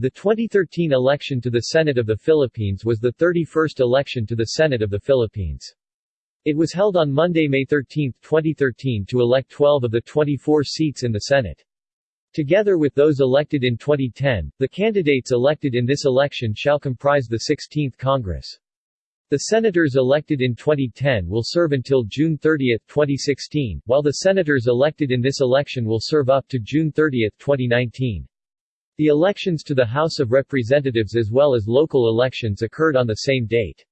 The 2013 election to the Senate of the Philippines was the 31st election to the Senate of the Philippines. It was held on Monday, May 13, 2013 to elect 12 of the 24 seats in the Senate. Together with those elected in 2010, the candidates elected in this election shall comprise the 16th Congress. The senators elected in 2010 will serve until June 30, 2016, while the senators elected in this election will serve up to June 30, 2019. The elections to the House of Representatives as well as local elections occurred on the same date.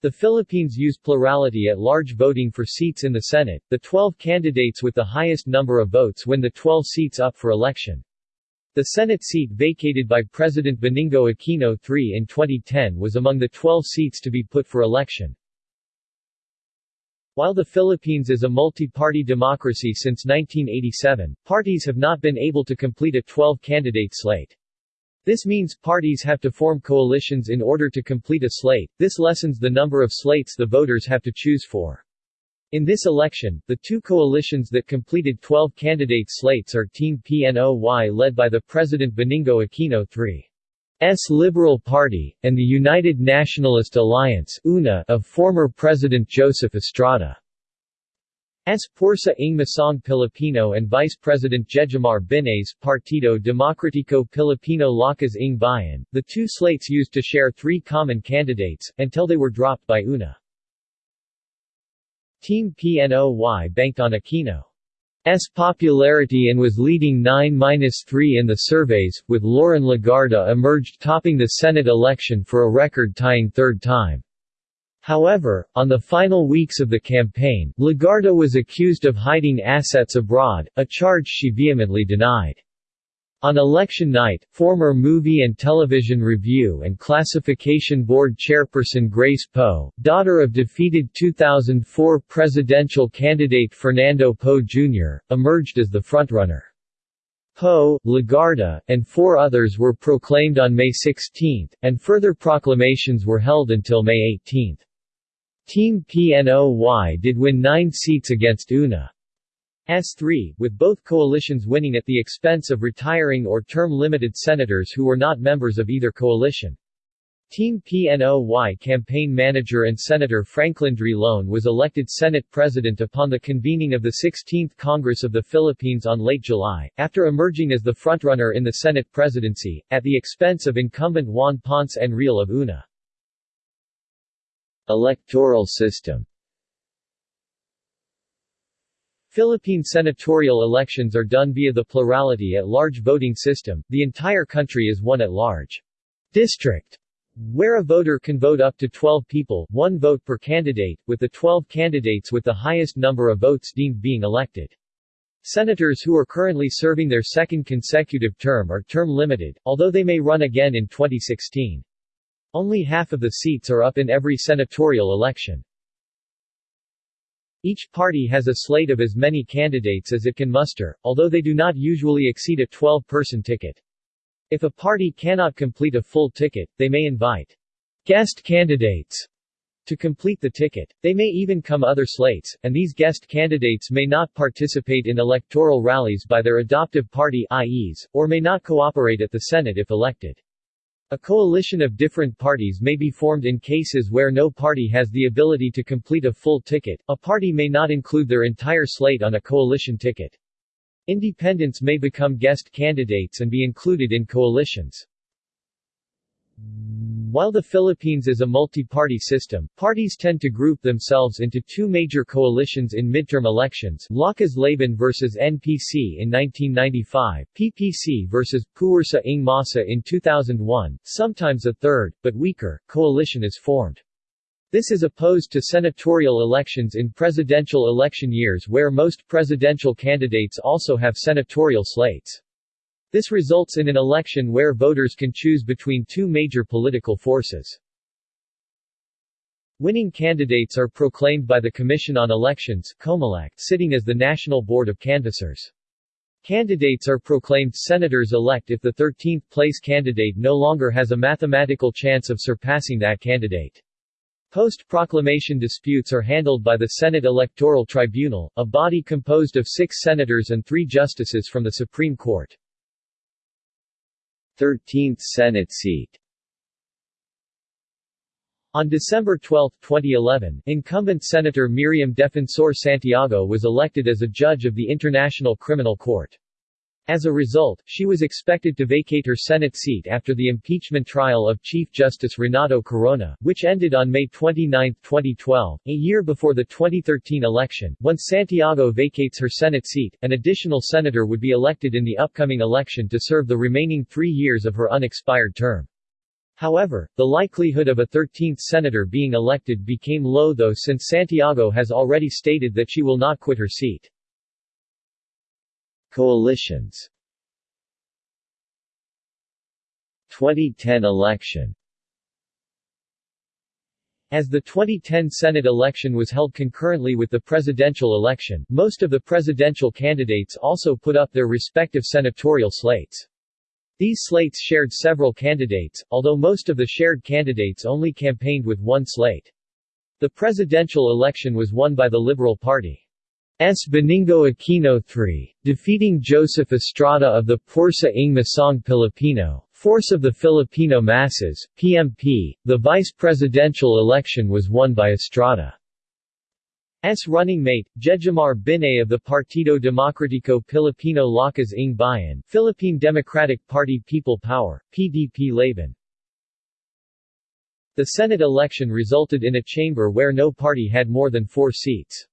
The Philippines use plurality at large voting for seats in the Senate. The 12 candidates with the highest number of votes win the 12 seats up for election. The Senate seat vacated by President Benigno Aquino III in 2010 was among the 12 seats to be put for election. While the Philippines is a multi-party democracy since 1987, parties have not been able to complete a 12-candidate slate. This means parties have to form coalitions in order to complete a slate, this lessens the number of slates the voters have to choose for. In this election, the two coalitions that completed 12 candidate slates are Team PNOY led by the President Benigno Aquino III. S. Liberal Party, and the United Nationalist Alliance UNA of former President Joseph Estrada. S. Pwersa ng Masang Pilipino and Vice President Jejomar Binay's Partido Demokratiko Pilipino Lakas ng Bayan, the two slates used to share three common candidates, until they were dropped by UNA. Team PNOY banked on Aquino. S popularity and was leading 9-3 in the surveys, with Loren Legarda emerged topping the Senate election for a record-tying third time. However, on the final weeks of the campaign, Legarda was accused of hiding assets abroad, a charge she vehemently denied. On election night, former Movie and Television Review and Classification Board chairperson Grace Poe, daughter of defeated 2004 presidential candidate Fernando Poe Jr., emerged as the frontrunner. Poe, Legarda, and four others were proclaimed on May 16, and further proclamations were held until May 18. Team PNOY did win nine seats against UNA. S3, with both coalitions winning at the expense of retiring or term-limited senators who were not members of either coalition. Team PNOY campaign manager and Senator Franklin Drilon was elected Senate President upon the convening of the 16th Congress of the Philippines on late July, after emerging as the frontrunner in the Senate presidency, at the expense of incumbent Juan Ponce Enrile of UNA. Electoral system Philippine senatorial elections are done via the plurality at large voting system, the entire country is one at large district, where a voter can vote up to 12 people, one vote per candidate, with the 12 candidates with the highest number of votes deemed being elected. Senators who are currently serving their second consecutive term are term limited, although they may run again in 2016. Only half of the seats are up in every senatorial election. Each party has a slate of as many candidates as it can muster, although they do not usually exceed a 12-person ticket. If a party cannot complete a full ticket, they may invite guest candidates to complete the ticket. They may even come other slates, and these guest candidates may not participate in electoral rallies by their adoptive party IEs, or may not cooperate at the Senate if elected. A coalition of different parties may be formed in cases where no party has the ability to complete a full ticket, a party may not include their entire slate on a coalition ticket. Independents may become guest candidates and be included in coalitions. While the Philippines is a multi-party system, parties tend to group themselves into two major coalitions in midterm elections, Lakas Laban vs NPC in 1995, PPC vs. Pwersa ng Masa in 2001, sometimes a third, but weaker, coalition is formed. This is opposed to senatorial elections in presidential election years where most presidential candidates also have senatorial slates. This results in an election where voters can choose between two major political forces. Winning candidates are proclaimed by the Commission on Elections sitting as the National Board of Canvassers. Candidates are proclaimed senators-elect if the 13th-place candidate no longer has a mathematical chance of surpassing that candidate. Post-proclamation disputes are handled by the Senate Electoral Tribunal, a body composed of six senators and three justices from the Supreme Court. 13th Senate seat on December 12, 2011, incumbent Senator Miriam Defensor Santiago was elected as a judge of the International Criminal Court. As a result, she was expected to vacate her Senate seat after the impeachment trial of Chief Justice Renato Corona, which ended on May 29, 2012, a year before the 2013 election. Once Santiago vacates her Senate seat, an additional senator would be elected in the upcoming election to serve the remaining three years of her unexpired term. However, the likelihood of a 13th senator being elected became low though since Santiago has already stated that she will not quit her seat. Coalitions 2010 election as the 2010 Senate election was held concurrently with the presidential election, most of the presidential candidates also put up their respective senatorial slates. These slates shared several candidates, although most of the shared candidates only campaigned with one slate. The presidential election was won by the Liberal Party. S. Benigno Aquino III, defeating Joseph Estrada of the Pwersa ng Masang Pilipino, Force of the Filipino Masses, PMP. The vice presidential election was won by Estrada. S running mate, Jejomar Binay of the Partido Demokratiko Pilipino Lakas ng Bayan Philippine Democratic Party People Power, PDP Laban. The Senate election resulted in a chamber where no party had more than four seats.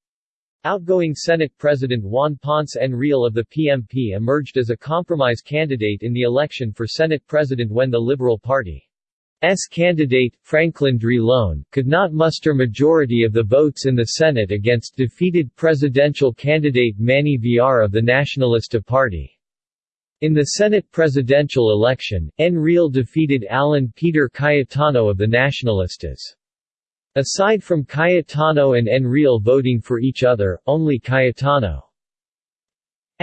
Outgoing Senate President Juan Ponce Enrile of the PMP emerged as a compromise candidate in the election for Senate President when the Liberal Party's candidate, Franklin Drilon, could not muster majority of the votes in the Senate against defeated presidential candidate Manny Villar of the Nacionalista Party. In the Senate presidential election, Enrile defeated Alan Peter Cayetano of the Nacionalistas. Aside from Cayetano and Enrile voting for each other, only Cayetano's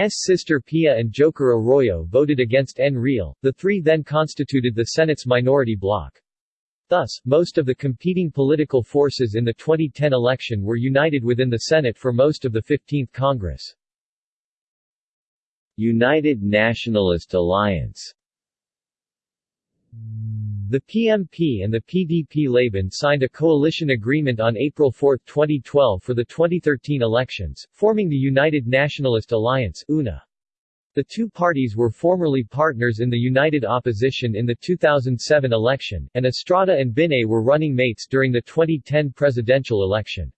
sister Pia and Joker Arroyo voted against Enrile. The three then constituted the Senate's minority bloc. Thus, most of the competing political forces in the 2010 election were united within the Senate for most of the 15th Congress. United Nationalist Alliance the PMP and the PDP-Laban signed a coalition agreement on April 4, 2012 for the 2013 elections, forming the United Nationalist Alliance UNA. The two parties were formerly partners in the United Opposition in the 2007 election, and Estrada and Binay were running mates during the 2010 presidential election.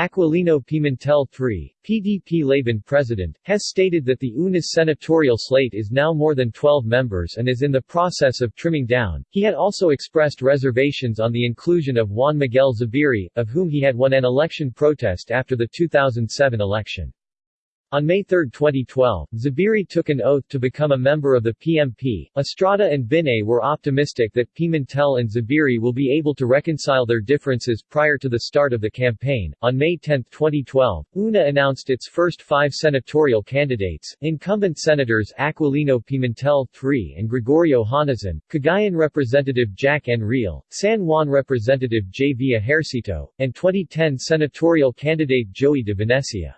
Aquilino Pimentel III, PDP Laban president, has stated that the UNA's senatorial slate is now more than 12 members and is in the process of trimming down. He had also expressed reservations on the inclusion of Juan Miguel Zubiri, of whom he had won an election protest after the 2007 election. On May 3, 2012, Zubiri took an oath to become a member of the PMP. Estrada and Binay were optimistic that Pimentel and Zubiri will be able to reconcile their differences prior to the start of the campaign. On May 10, 2012, UNA announced its first five senatorial candidates, incumbent senators Aquilino Pimentel III and Gregorio Honasan, Cagayan Representative Jack Enrile, San Juan Representative J. V. Ejercito, and 2010 senatorial candidate Joey de Venecia.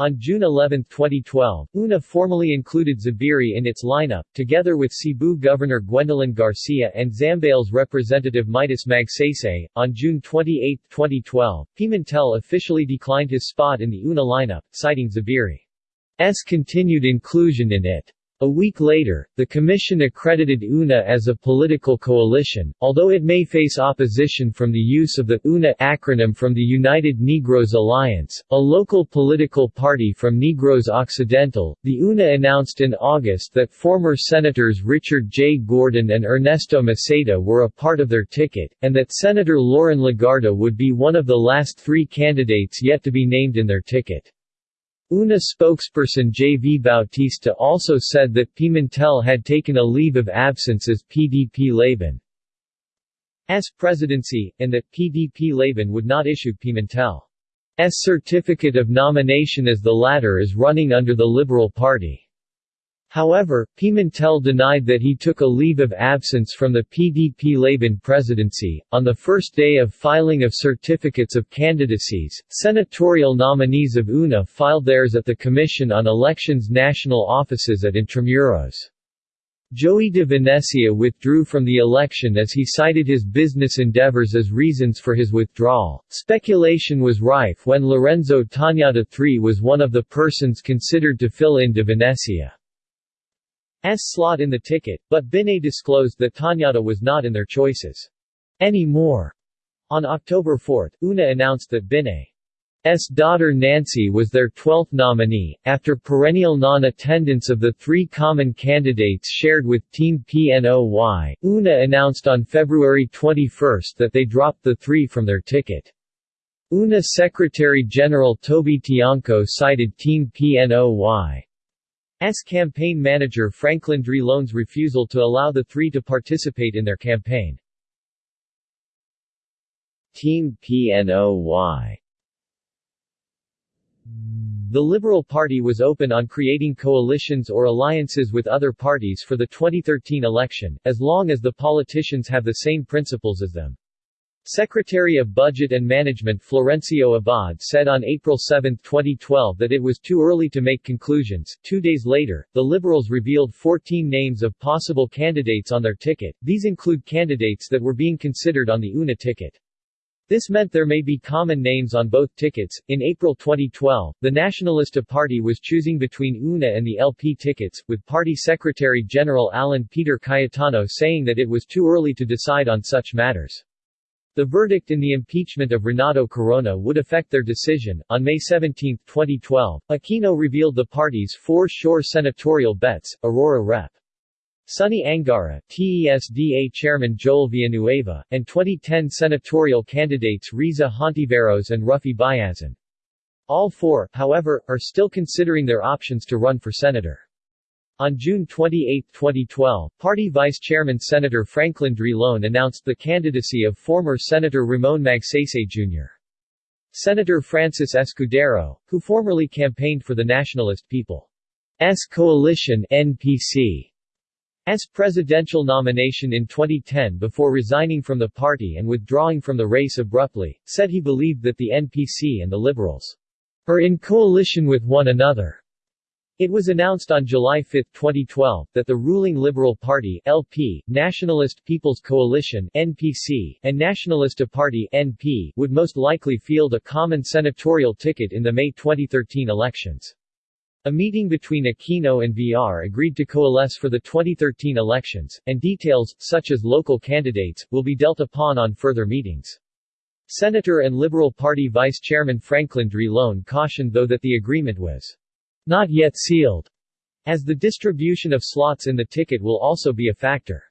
On June 11, 2012, UNA formally included Zubiri in its lineup, together with Cebu Governor Gwendolyn Garcia and Zambales Representative Midas Magsaysay. On June 28, 2012, Pimentel officially declined his spot in the UNA lineup, citing Zubiri's continued inclusion in it. A week later, the Commission accredited UNA as a political coalition, although it may face opposition from the use of the UNA acronym from the United Negros Alliance, a local political party from Negros Occidental. The UNA announced in August that former Senators Richard J. Gordon and Ernesto Maceda were a part of their ticket, and that Senator Loren Legarda would be one of the last three candidates yet to be named in their ticket. UNA spokesperson J. V. Bautista also said that Pimentel had taken a leave of absence as PDP Laban S presidency, and that PDP Laban would not issue Pimentel's certificate of nomination as the latter is running under the Liberal Party. However, Pimentel denied that he took a leave of absence from the PDP-Laban presidency. On the first day of filing of certificates of candidacies, senatorial nominees of UNA filed theirs at the Commission on Elections national offices at Intramuros. Joey de Venecia withdrew from the election as he cited his business endeavors as reasons for his withdrawal. Speculation was rife when Lorenzo Tañada III was one of the persons considered to fill in de Venecia's slot in the ticket, but Binay disclosed that Tañada was not in their choices anymore. On October 4, UNA announced that Binay S. daughter Nancy was their 12th nominee, after perennial non-attendance of the three common candidates shared with Team PNOY. UNA announced on February 21 that they dropped the three from their ticket. UNA Secretary-General Toby Tiangco cited Team PNOY's campaign manager Franklin Drilon's refusal to allow the three to participate in their campaign. Team PNOY the Liberal Party was open on creating coalitions or alliances with other parties for the 2013 election, as long as the politicians have the same principles as them. Secretary of Budget and Management Florencio Abad said on April 7, 2012 that it was too early to make conclusions. Two days later, the Liberals revealed 14 names of possible candidates on their ticket, these include candidates that were being considered on the UNA ticket. This meant there may be common names on both tickets. In April 2012, the Nacionalista Party was choosing between UNA and the LP tickets, with Party Secretary General Alan Peter Cayetano saying that it was too early to decide on such matters. The verdict in the impeachment of Renato Corona would affect their decision. On May 17, 2012, Aquino revealed the party's four sure senatorial bets, Aurora Rep. Sonny Angara, TESDA Chairman Joel Villanueva, and 2010 senatorial candidates Risa Hontiveros and Ruffy Biazon. All four, however, are still considering their options to run for senator. On June 28, 2012, party vice chairman Senator Franklin Drilon announced the candidacy of former Senator Ramon Magsaysay Jr. Senator Francis Escudero, who formerly campaigned for the Nationalist People's Coalition NPC. S. presidential nomination in 2010 before resigning from the party and withdrawing from the race abruptly, said he believed that the NPC and the Liberals are in coalition with one another. It was announced on July 5, 2012, that the ruling Liberal Party LP, Nationalist People's Coalition NPC, and Nacionalista Party NP would most likely field a common senatorial ticket in the May 2013 elections. A meeting between Aquino and Villar agreed to coalesce for the 2013 elections, and details, such as local candidates, will be dealt upon on further meetings. Senator and Liberal Party Vice Chairman Franklin Drilon cautioned though that the agreement was not yet sealed, as the distribution of slots in the ticket will also be a factor.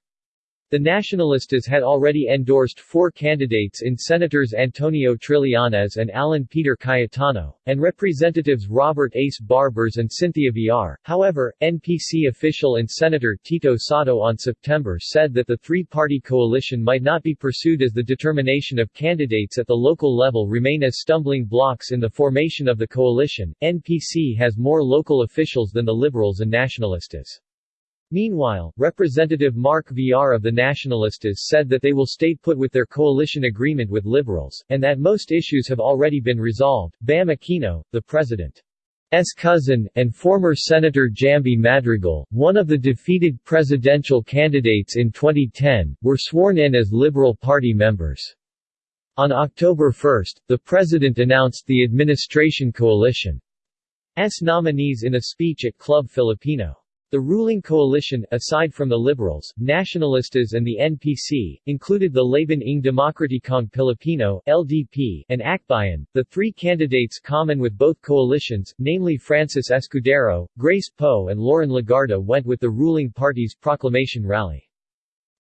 The Nacionalistas had already endorsed four candidates in Senators Antonio Trillanes and Alan Peter Cayetano, and Representatives Robert Ace Barbers and Cynthia Villar. However, NPC official and Senator Tito Sotto on September said that the three-party coalition might not be pursued as the determination of candidates at the local level remain as stumbling blocks in the formation of the coalition. NPC has more local officials than the Liberals and Nacionalistas. Meanwhile, Representative Mark Villar of the Nacionalistas said that they will stay put with their coalition agreement with Liberals, and that most issues have already been resolved. Bam Aquino, the president's cousin, and former Senator Jamby Madrigal, one of the defeated presidential candidates in 2010, were sworn in as Liberal Party members. On October 1, the president announced the administration coalition's nominees in a speech at Club Filipino. The ruling coalition, aside from the Liberals, Nacionalistas and the NPC, included the Laban ng Demokratikong Pilipino LDP, and Akbayan. The three candidates common with both coalitions, namely Francis Escudero, Grace Poe and Loren Legarda went with the ruling party's proclamation rally.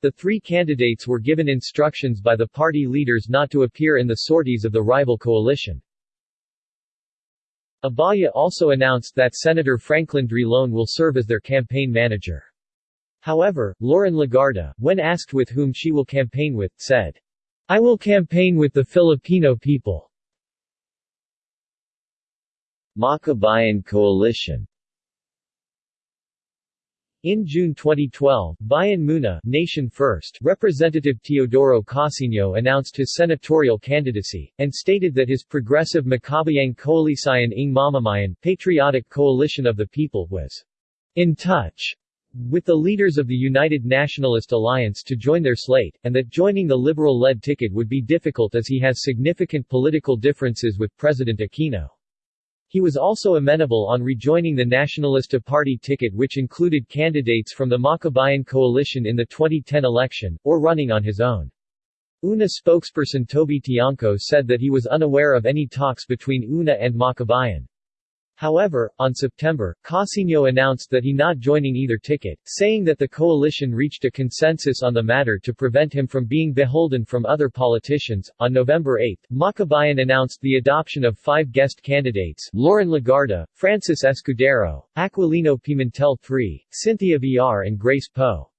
The three candidates were given instructions by the party leaders not to appear in the sorties of the rival coalition. Abaya also announced that Senator Franklin Drilon will serve as their campaign manager. However, Loren Legarda, when asked with whom she will campaign with, said, I will campaign with the Filipino people. Makabayan Coalition in June 2012, Bayan Muna Nation First Representative Teodoro Casiño announced his senatorial candidacy, and stated that his progressive Makabayang Koalisyon ng Mamamayan Patriotic Coalition of the People was in touch with the leaders of the United Nationalist Alliance to join their slate, and that joining the Liberal-led ticket would be difficult as he has significant political differences with President Aquino. He was also amenable on rejoining the Nacionalista Party ticket which included candidates from the Makabayan coalition in the 2010 election, or running on his own. UNA spokesperson Toby Tiangco said that he was unaware of any talks between UNA and Makabayan. However, on September, Casiño announced that he not joining either ticket, saying that the coalition reached a consensus on the matter to prevent him from being beholden from other politicians. On November 8, Makabayan announced the adoption of five guest candidates Loren Legarda, Francis Escudero, Aquilino Pimentel III, Cynthia Villar and Grace Poe.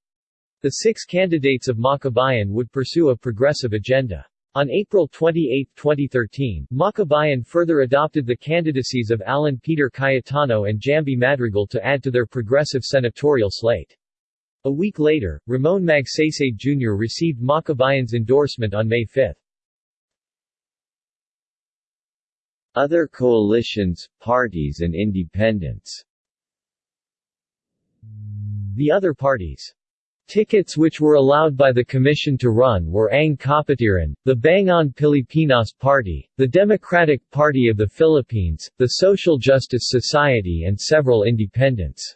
The six candidates of Makabayan would pursue a progressive agenda. On April 28, 2013, Makabayan further adopted the candidacies of Alan Peter Cayetano and Jamby Madrigal to add to their progressive senatorial slate. A week later, Ramon Magsaysay Jr. received Makabayan's endorsement on May 5. Other coalitions, parties and independents The other parties Tickets which were allowed by the commission to run were Ang Kapatiran, the Bangon Pilipinas Party, the Democratic Party of the Philippines, the Social Justice Society and several independents.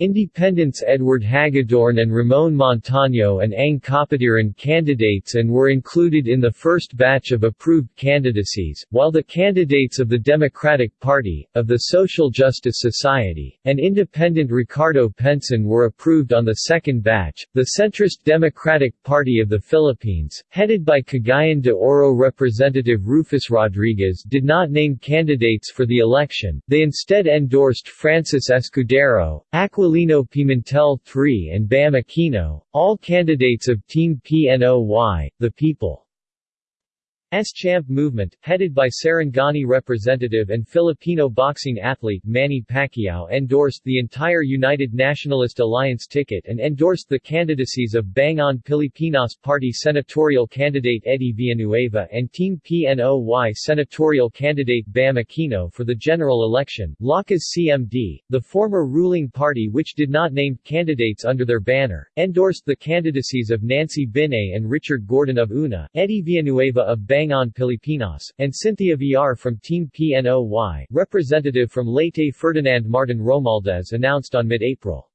Independents Edward Hagedorn and Ramon Montaño and Ang Kapatiran candidates and were included in the first batch of approved candidacies, while the candidates of the Democratic Party, of the Social Justice Society, and independent Ricardo Penson were approved on the second batch. The centrist Democratic Party of the Philippines, headed by Cagayan de Oro Representative Rufus Rodriguez did not name candidates for the election, they instead endorsed Francis Escudero, Aquila Aquilino Pimentel III and Bam Aquino, all candidates of Team PNOY, the People. S. Champ movement, headed by Sarangani representative and Filipino boxing athlete Manny Pacquiao endorsed the entire United Nationalist Alliance ticket and endorsed the candidacies of Bangon Pilipinas Party senatorial candidate Eddie Villanueva and Team PNOY senatorial candidate Bam Aquino for the general election. Lakas CMD, the former ruling party which did not name candidates under their banner, endorsed the candidacies of Nancy Binay and Richard Gordon of UNA, Eddie Villanueva of Bangon Bangon Pilipinas, and Cynthia Villar from Team PNOY, representative from Leyte Ferdinand Martin Romualdez announced on mid-April.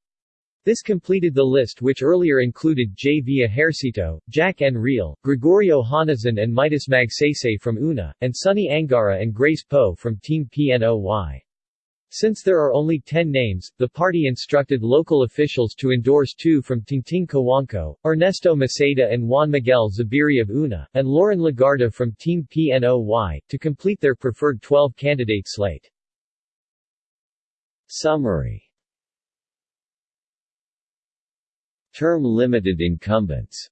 This completed the list which earlier included J. V. Ejercito, Jack Enrile, Gregorio Honasan and Midas Magsaysay from UNA, and Sonny Angara and Grace Poe from Team PNOY. Since there are only 10 names, the party instructed local officials to endorse two from Tingting Cojuangco, Ernesto Maceda and Juan Miguel Zubiri of UNA, and Loren Legarda from Team PNOY, to complete their preferred 12-candidate slate. Summary Term-limited incumbents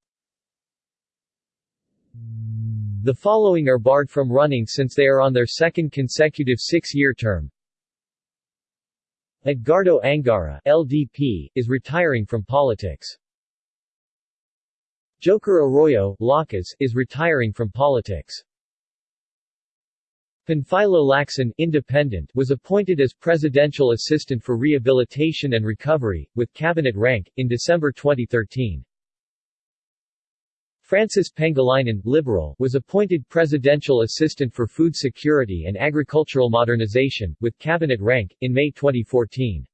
The following are barred from running since they are on their second consecutive six-year term. Edgardo Angara LDP, is retiring from politics. Joker Arroyo Lakas, is retiring from politics. Panfilo Lacson Independent was appointed as Presidential Assistant for Rehabilitation and Recovery, with cabinet rank, in December 2013. Francis Pangilinan Liberal, was appointed Presidential Assistant for Food Security and Agricultural Modernization, with cabinet rank, in May 2014.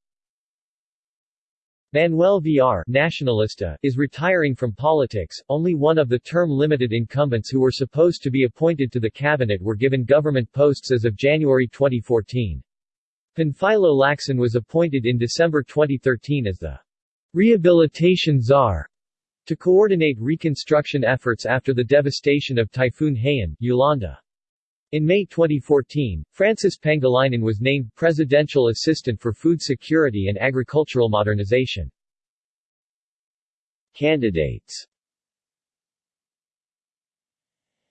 Manuel Villar Nacionalista, is retiring from politics, only one of the term-limited incumbents who were supposed to be appointed to the cabinet were given government posts as of January 2014. Panfilo Lacson was appointed in December 2013 as the rehabilitation czar to coordinate reconstruction efforts after the devastation of Typhoon Haiyan, Yolanda. In May 2014, Francis Pangilinan was named Presidential Assistant for Food Security and Agricultural Modernization. Candidates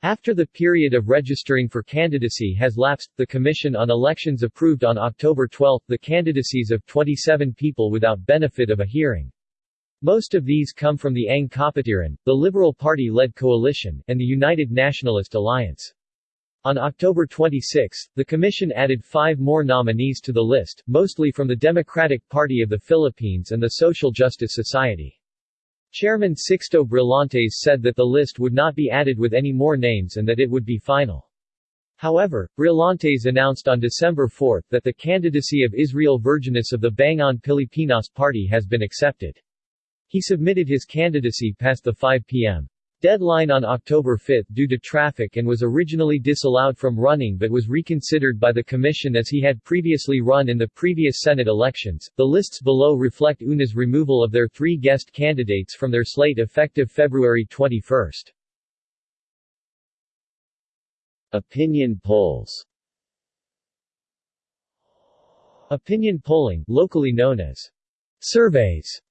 After the period of registering for candidacy has lapsed, the Commission on Elections approved on October 12 the candidacies of 27 people without benefit of a hearing. Most of these come from the Ang Kapatiran, the Liberal Party-led coalition, and the United Nationalist Alliance. On October 26, the commission added five more nominees to the list, mostly from the Democratic Party of the Philippines and the Social Justice Society. Chairman Sixto Brillantes said that the list would not be added with any more names and that it would be final. However, Brillantes announced on December 4 that the candidacy of Israel Virgenes of the Bangon Pilipinas party has been accepted. He submitted his candidacy past the 5 p.m. Deadline on October 5 due to traffic and was originally disallowed from running but was reconsidered by the Commission as he had previously run in the previous Senate elections. The lists below reflect UNA's removal of their three guest candidates from their slate effective February 21. Opinion polls Opinion polling, locally known as surveys,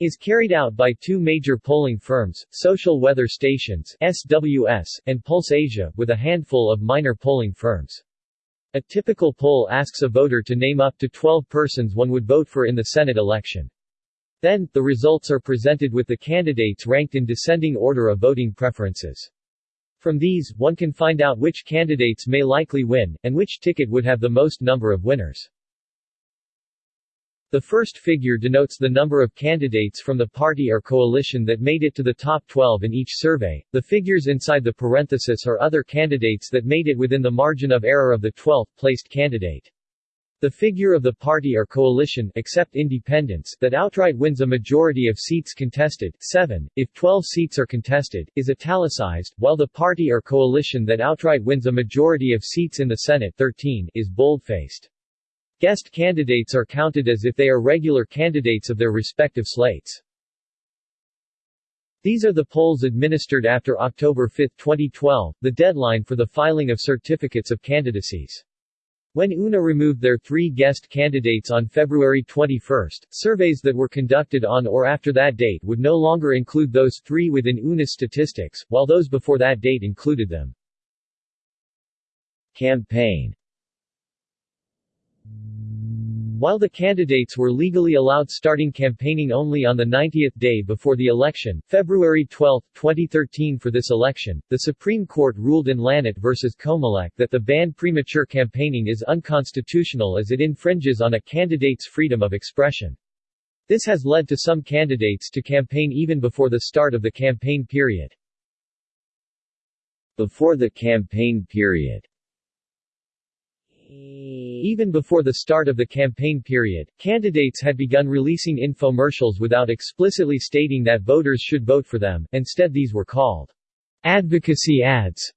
is carried out by two major polling firms, Social Weather Stations SWS, and Pulse Asia, with a handful of minor polling firms. A typical poll asks a voter to name up to 12 persons one would vote for in the Senate election. Then, the results are presented with the candidates ranked in descending order of voting preferences. From these, one can find out which candidates may likely win, and which ticket would have the most number of winners. The first figure denotes the number of candidates from the party or coalition that made it to the top 12 in each survey. The figures inside the parenthesis are other candidates that made it within the margin of error of the 12th placed candidate. The figure of the party or coalition except independents that outright wins a majority of seats contested 7, if 12 seats are contested, is italicized, while the party or coalition that outright wins a majority of seats in the Senate 13 is boldfaced. Guest candidates are counted as if they are regular candidates of their respective slates. These are the polls administered after October 5, 2012, the deadline for the filing of certificates of candidacies. When UNA removed their three guest candidates on February 21, surveys that were conducted on or after that date would no longer include those three within UNA's statistics, while those before that date included them. Campaign while the candidates were legally allowed starting campaigning only on the 90th day before the election, February 12, 2013 for this election, the Supreme Court ruled in Lanet v. Comelec that the ban premature campaigning is unconstitutional as it infringes on a candidate's freedom of expression. This has led to some candidates to campaign even before the start of the campaign period. Before the campaign period even before the start of the campaign period, candidates had begun releasing infomercials without explicitly stating that voters should vote for them, instead these were called advocacy ads.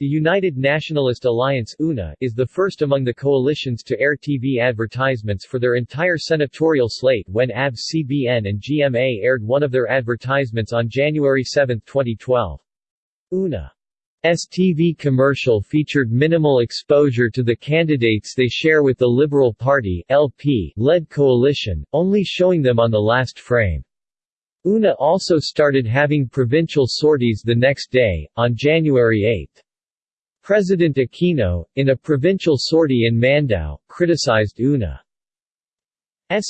The United Nationalist Alliance UNA is the first among the coalitions to air TV advertisements for their entire senatorial slate when ABS-CBN and GMA aired one of their advertisements on January 7, 2012. UNA STV commercial featured minimal exposure to the candidates they share with the Liberal Party LP led coalition, only showing them on the last frame. UNA also started having provincial sorties the next day, on January 8. President Aquino, in a provincial sortie in Mandaue, criticized UNA's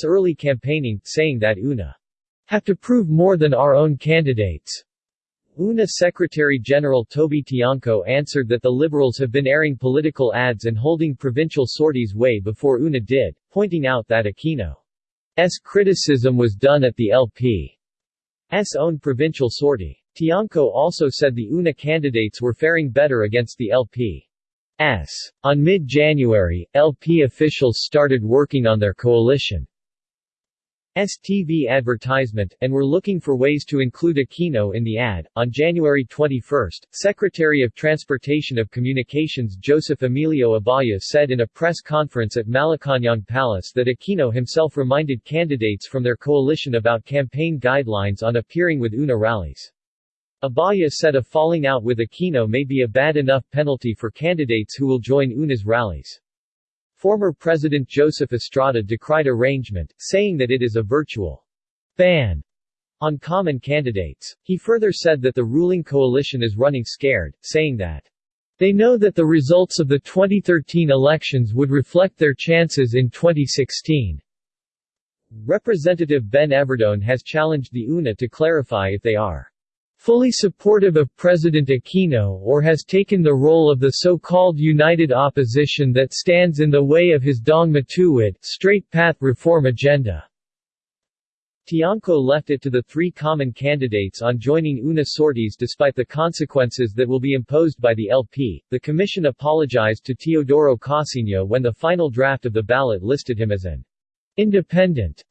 early campaigning, saying that UNA have to prove more than our own candidates. UNA Secretary-General Toby Tiangco answered that the Liberals have been airing political ads and holding provincial sorties way before UNA did, pointing out that Aquino's criticism was done at the LP's own provincial sortie. Tiangco also said the UNA candidates were faring better against the LP's. On mid-January, LP officials started working on their coalition. TV advertisement, and were looking for ways to include Aquino in the ad. On January 21, Secretary of Transportation of Communications Joseph Emilio Abaya said in a press conference at Malacañang Palace that Aquino himself reminded candidates from their coalition about campaign guidelines on appearing with UNA rallies. Abaya said a falling out with Aquino may be a bad enough penalty for candidates who will join UNA's rallies. Former President Joseph Estrada decried arrangement, saying that it is a virtual ban on common candidates. He further said that the ruling coalition is running scared, saying that they know that the results of the 2013 elections would reflect their chances in 2016. Representative Ben Evardone has challenged the UNA to clarify if they are fully supportive of President Aquino or has taken the role of the so-called united opposition that stands in the way of his Daang Matuwid straight path reform agenda. Tiangco left it to the three common candidates on joining UNA sorties despite the consequences that will be imposed by the LP. The commission apologized to Teodoro Casiño when the final draft of the ballot listed him as an independent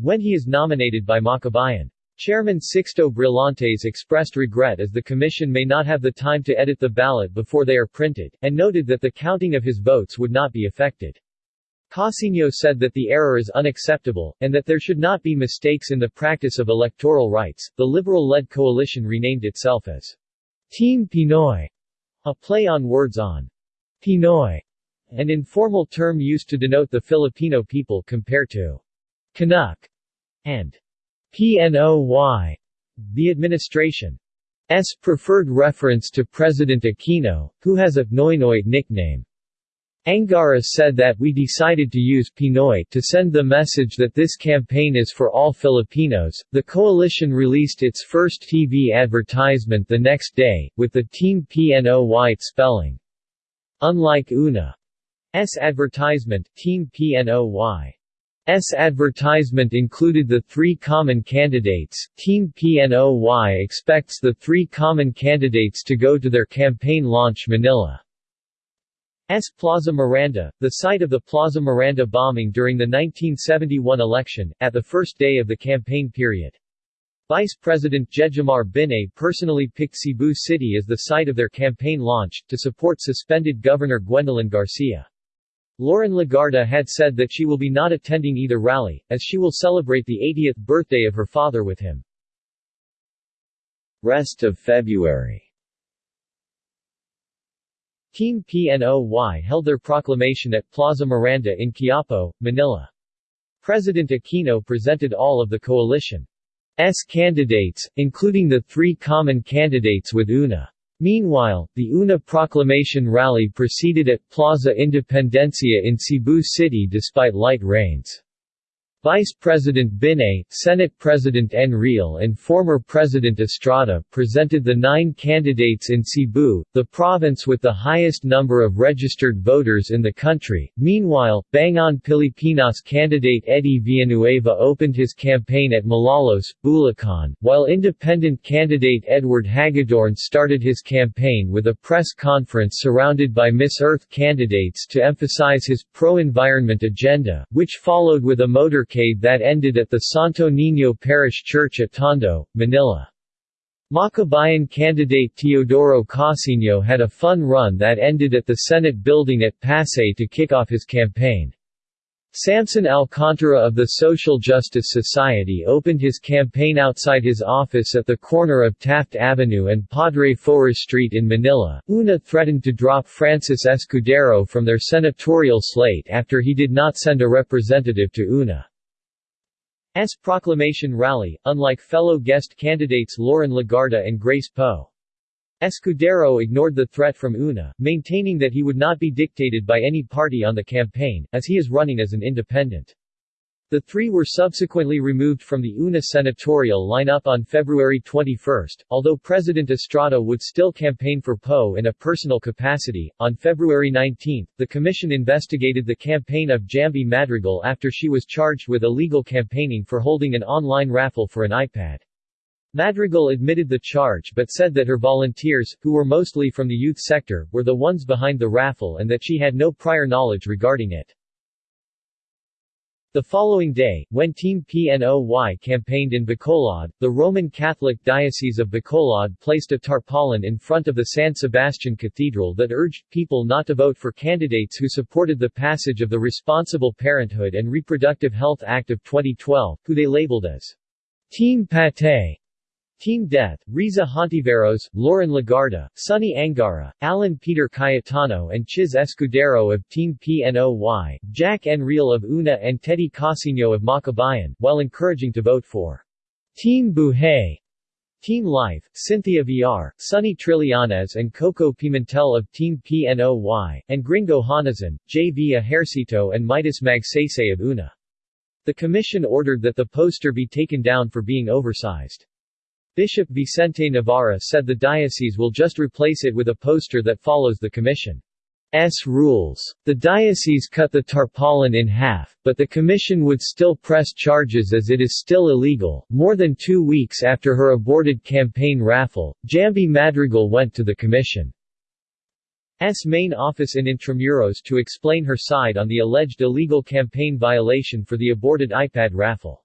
when he is nominated by Makabayan. Chairman Sixto Brillantes expressed regret as the commission may not have the time to edit the ballot before they are printed, and noted that the counting of his votes would not be affected. Casiño said that the error is unacceptable, and that there should not be mistakes in the practice of electoral rights. The liberal-led coalition renamed itself as Team Pinoy, a play on words on Pinoy, an informal term used to denote the Filipino people compared to Canuck and PNOY, the administration's preferred reference to President Aquino, who has a Noynoy nickname. Angara said that we decided to use Pinoy to send the message that this campaign is for all Filipinos. The coalition released its first TV advertisement the next day, with the Team PNOY spelling. Unlike UNA's advertisement, Team PNOY S advertisement included the three common candidates. Team PNOY expects the three common candidates to go to their campaign launch Manila. S. Plaza Miranda, the site of the Plaza Miranda bombing during the 1971 election, at the first day of the campaign period. Vice President Jejomar Binay personally picked Cebu City as the site of their campaign launch, to support suspended Governor Gwendolyn Garcia. Loren Legarda had said that she will be not attending either rally, as she will celebrate the 80th birthday of her father with him. Rest of February Team PNOY held their proclamation at Plaza Miranda in Quiapo, Manila. President Aquino presented all of the coalition's candidates, including the three common candidates with UNA. Meanwhile, the UNA proclamation rally proceeded at Plaza Independencia in Cebu City despite light rains. Vice President Binay, Senate President Enrile and former President Estrada presented the nine candidates in Cebu, the province with the highest number of registered voters in the country. Meanwhile, Bangon Pilipinas candidate Eddie Villanueva opened his campaign at Malolos, Bulacan, while independent candidate Edward Hagedorn started his campaign with a press conference surrounded by Miss Earth candidates to emphasize his pro-environment agenda, which followed with a motor that ended at the Santo Niño Parish Church at Tondo, Manila. Makabayan candidate Teodoro Casiño had a fun run that ended at the Senate building at Pasay to kick off his campaign. Samson Alcantara of the Social Justice Society opened his campaign outside his office at the corner of Taft Avenue and Padre Faura Street in Manila. UNA threatened to drop Francis Escudero from their senatorial slate after he did not send a representative to UNA. S. proclamation rally, unlike fellow guest candidates Loren Legarda and Grace Poe. Escudero ignored the threat from UNA, maintaining that he would not be dictated by any party on the campaign, as he is running as an independent. The three were subsequently removed from the UNA senatorial lineup on February 21, although President Estrada would still campaign for Poe in a personal capacity. On February 19, the commission investigated the campaign of Jamby Madrigal after she was charged with illegal campaigning for holding an online raffle for an iPad. Madrigal admitted the charge but said that her volunteers, who were mostly from the youth sector, were the ones behind the raffle and that she had no prior knowledge regarding it. The following day, when Team PNOY campaigned in Bacolod, the Roman Catholic Diocese of Bacolod placed a tarpaulin in front of the San Sebastian Cathedral that urged people not to vote for candidates who supported the passage of the Responsible Parenthood and Reproductive Health Act of 2012, who they labeled as Team Patay. Team Death, Risa Hontiveros, Loren Legarda, Sonny Angara, Alan Peter Cayetano and Chiz Escudero of Team PNOY, Jack Enrile of UNA and Teddy Casiño of Makabayan, while encouraging to vote for Team Buhay, Team Life, Cynthia Villar, Sonny Trillanes and Coco Pimentel of Team PNOY, and Gringo Honasan, J. V. Ejercito and Midas Magsaysay of UNA. The commission ordered that the poster be taken down for being oversized. Bishop Vicente Navarra said the diocese will just replace it with a poster that follows the commission's rules. The diocese cut the tarpaulin in half, but the commission would still press charges as it is still illegal. More than two weeks after her aborted campaign raffle, Jamby Madrigal went to the commission's main office in Intramuros to explain her side on the alleged illegal campaign violation for the aborted iPad raffle.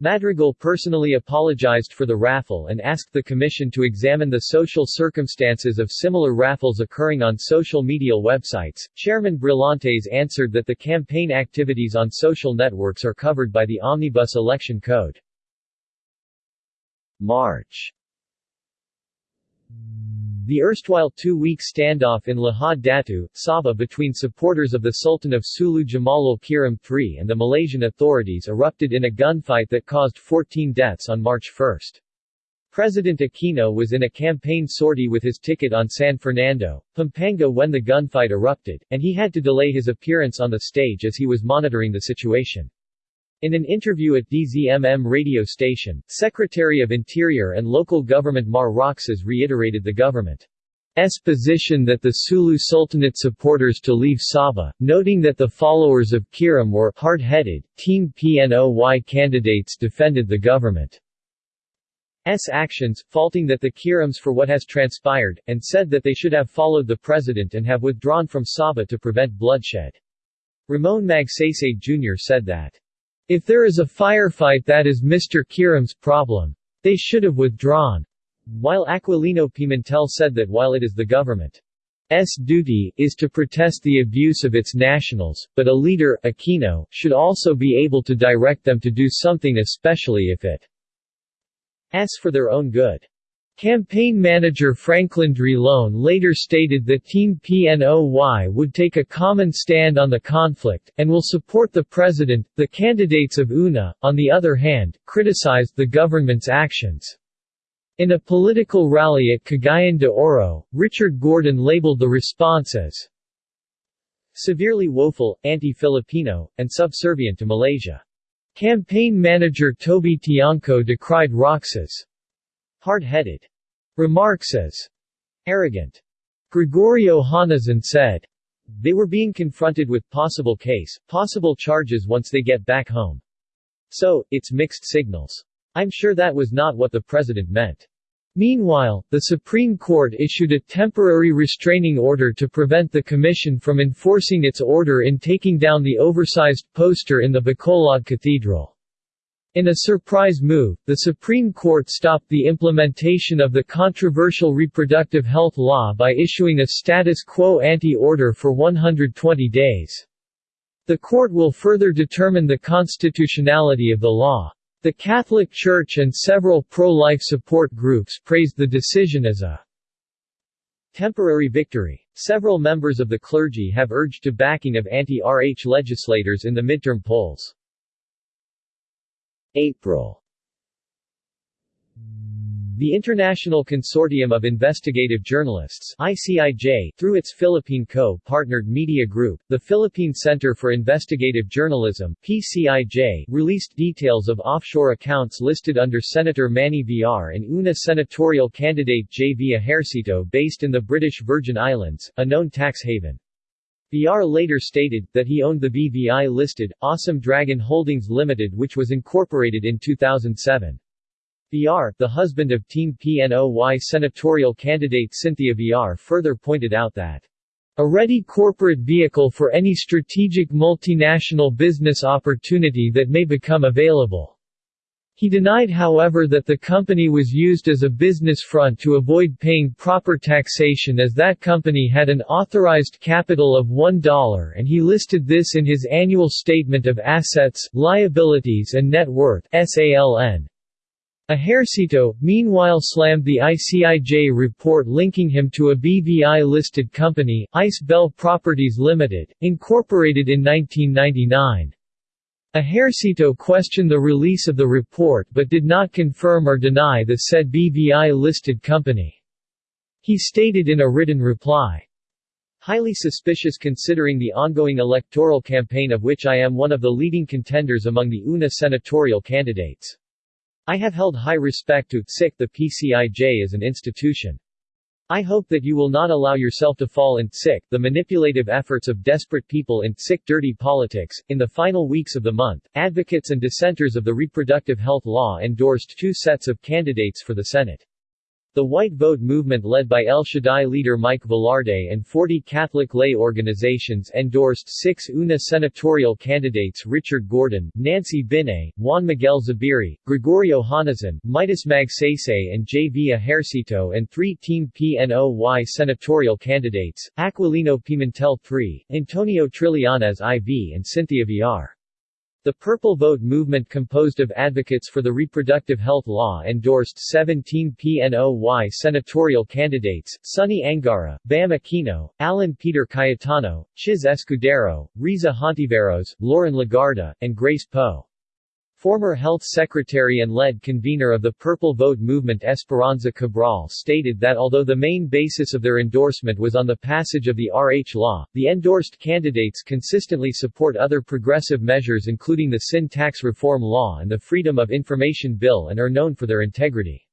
Madrigal personally apologized for the raffle and asked the Commission to examine the social circumstances of similar raffles occurring on social media websites. Chairman Brillantes answered that the campaign activities on social networks are covered by the Omnibus Election Code. March the erstwhile two-week standoff in Lahad Datu, Sabah between supporters of the Sultan of Sulu Jamalul Kiram III and the Malaysian authorities erupted in a gunfight that caused 14 deaths on March 1. President Aquino was in a campaign sortie with his ticket on San Fernando, Pampanga when the gunfight erupted, and he had to delay his appearance on the stage as he was monitoring the situation. In an interview at DZMM radio station, Secretary of Interior and Local Government Mar Roxas reiterated the government's position that the Sulu Sultanate supporters to leave Sabah, noting that the followers of Kiram were hard-headed, Team PNOY candidates defended the government's actions, faulting that the Kirams for what has transpired, and said that they should have followed the president and have withdrawn from Sabah to prevent bloodshed. Ramon Magsaysay Jr. said that if there is a firefight that is Mr. Kiram's problem. They should have withdrawn. While Aquilino Pimentel said that while it is the government's duty is to protest the abuse of its nationals, but a leader, Aquino, should also be able to direct them to do something especially if it it's for their own good. Campaign manager Franklin Drilon later stated that Team PNOY would take a common stand on the conflict, and will support the president. The candidates of UNA, on the other hand, criticized the government's actions. In a political rally at Cagayan de Oro, Richard Gordon labeled the response as severely woeful, anti-Filipino, and subservient to Malaysia. Campaign manager Toby Tiangco decried Roxas' hard-headed remarks as arrogant. Gregorio Honasan said, they were being confronted with possible case, possible charges once they get back home. So, it's mixed signals. I'm sure that was not what the president meant. Meanwhile, the Supreme Court issued a temporary restraining order to prevent the Commission from enforcing its order in taking down the oversized poster in the Bacolod Cathedral. In a surprise move, the Supreme Court stopped the implementation of the controversial reproductive health law by issuing a status quo ante order for 120 days. The court will further determine the constitutionality of the law. The Catholic Church and several pro-life support groups praised the decision as a temporary victory. Several members of the clergy have urged to backing of anti-RH legislators in the midterm polls. April the International Consortium of Investigative Journalists ICIJ, through its Philippine co-partnered media group, the Philippine Center for Investigative Journalism PCIJ, released details of offshore accounts listed under Senator Manny Villar and UNA senatorial candidate J. V. Ejercito based in the British Virgin Islands, a known tax haven. Villar later stated, that he owned the BVI-listed, Awesome Dragon Holdings Limited which was incorporated in 2007. Villar, the husband of Team PNOY senatorial candidate Cynthia Villar further pointed out that a ready corporate vehicle for any strategic multinational business opportunity that may become available he denied however that the company was used as a business front to avoid paying proper taxation as that company had an authorized capital of $1 and he listed this in his annual statement of assets, liabilities and net worth SALN. Ejercito, meanwhile slammed the ICIJ report linking him to a BVI-listed company, Ice Bell Properties Limited, incorporated in 1999. Ejercito questioned the release of the report but did not confirm or deny the said BVI-listed company. He stated in a written reply, Highly suspicious considering the ongoing electoral campaign of which I am one of the leading contenders among the UNA senatorial candidates. I have held high respect to the PCIJ as an institution. I hope that you will not allow yourself to fall in sick the manipulative efforts of desperate people in sick dirty politics. In the final weeks of the month, advocates and dissenters of the reproductive health law endorsed two sets of candidates for the Senate. The White Vote movement led by El Shaddai leader Mike Velarde and 40 Catholic lay organizations endorsed six UNA senatorial candidates Richard Gordon, Nancy Binay, Juan Miguel Zubiri, Gregorio Honasan, Mitos Magsaysay and J. V. Ejercito and three Team PNOY senatorial candidates, Aquilino Pimentel III, Antonio Trillanes IV and Cynthia Villar. The Purple Vote movement composed of advocates for the reproductive health law endorsed 17 PNOY senatorial candidates, Sonny Angara, Bam Aquino, Alan Peter Cayetano, Chiz Escudero, Risa Hontiveros, Loren Legarda, and Grace Poe. Former Health Secretary and lead convener of the Purple Vote movement Esperanza Cabral stated that although the main basis of their endorsement was on the passage of the RH law, the endorsed candidates consistently support other progressive measures including the Sin Tax Reform Law and the Freedom of Information Bill and are known for their integrity.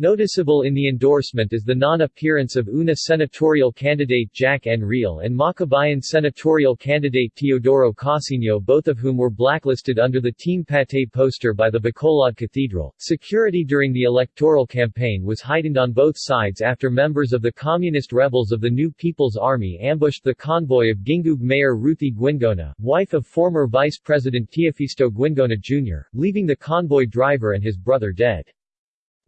Noticeable in the endorsement is the non-appearance of UNA senatorial candidate Jack Enrile and Makabayan senatorial candidate Teodoro Casiño both of whom were blacklisted under the Team Patay poster by the Bacolod Cathedral. Security during the electoral campaign was heightened on both sides after members of the communist rebels of the New People's Army ambushed the convoy of Gingoog Mayor Ruthie Guingona, wife of former Vice President Teofisto Guingona Jr., leaving the convoy driver and his brother dead.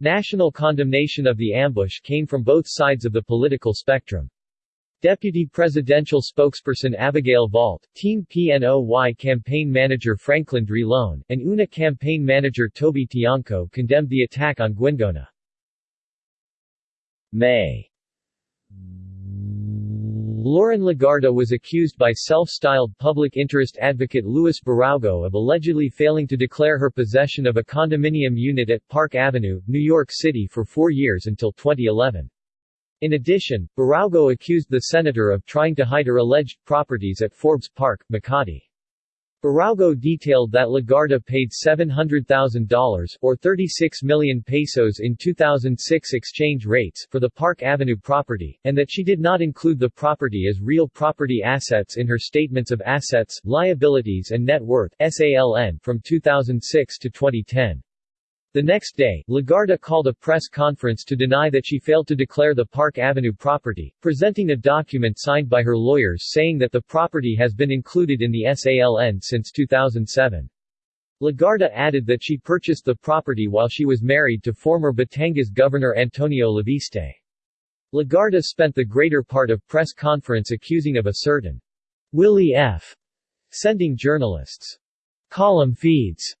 National condemnation of the ambush came from both sides of the political spectrum. Deputy Presidential Spokesperson Abigail Valte, Team PNOY campaign manager Franklin Drilon, and UNA campaign manager Toby Tiangco condemned the attack on Guingona. May Loren Legarda was accused by self-styled public interest advocate Luis Biraogo of allegedly failing to declare her possession of a condominium unit at Park Avenue, New York City for four years until 2011. In addition, Biraogo accused the senator of trying to hide her alleged properties at Forbes Park, Makati. Biraogo detailed that Legarda paid $700,000 or 36 million pesos in 2006 exchange rates for the Park Avenue property, and that she did not include the property as real property assets in her statements of assets, liabilities and net worth SALN from 2006 to 2010. The next day, Legarda called a press conference to deny that she failed to declare the Park Avenue property, presenting a document signed by her lawyers saying that the property has been included in the SALN since 2007. Legarda added that she purchased the property while she was married to former Batangas Governor Antonio Leviste. Legarda spent the greater part of press conference accusing of a certain Willie F. sending journalists column feeds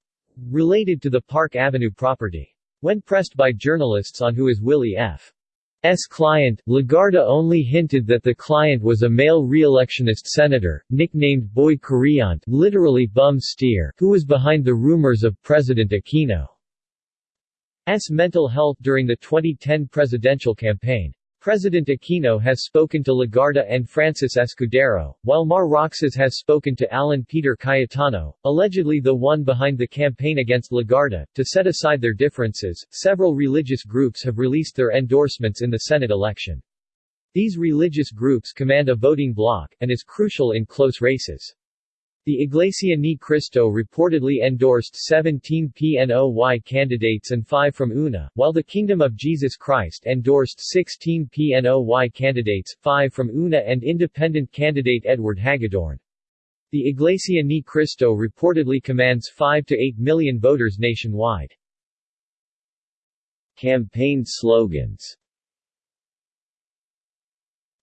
related to the Park Avenue property. When pressed by journalists on who is Willie F. S. client, Legarda only hinted that the client was a male re-electionist senator, nicknamed Boy Kuryente literally bum steer, who was behind the rumors of President Aquino's mental health during the 2010 presidential campaign. President Aquino has spoken to Legarda and Francis Escudero, while Mar Roxas has spoken to Alan Peter Cayetano, allegedly the one behind the campaign against Legarda, to set aside their differences. Several religious groups have released their endorsements in the Senate election. These religious groups command a voting bloc, and is crucial in close races. The Iglesia Ni Cristo reportedly endorsed 17 PNOY candidates and 5 from UNA, while the Kingdom of Jesus Christ endorsed 16 PNOY candidates, 5 from UNA and independent candidate Edward Hagedorn. The Iglesia Ni Cristo reportedly commands 5 to 8 million voters nationwide. Campaign slogans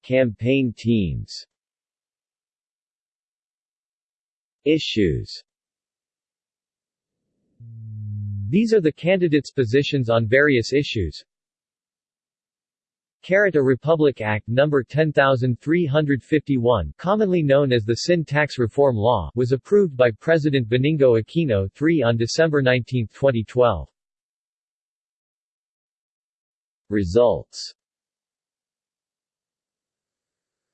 Campaign teams Issues These are the candidates' positions on various issues. Carrot a Republic Act No. 10351 commonly known as the Sin Tax Reform Law was approved by President Benigno Aquino III on December 19, 2012. Results